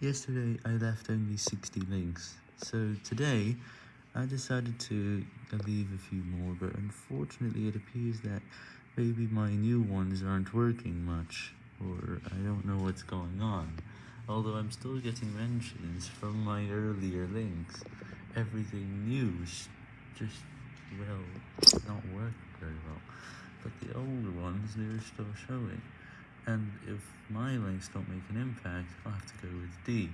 Yesterday I left only 60 links, so today I decided to leave a few more, but unfortunately it appears that maybe my new ones aren't working much, or I don't know what's going on, although I'm still getting mentions from my earlier links. Everything new just, well, not working very well, but the older ones, they're still showing. And if my links don't make an impact, I'll have to go with D.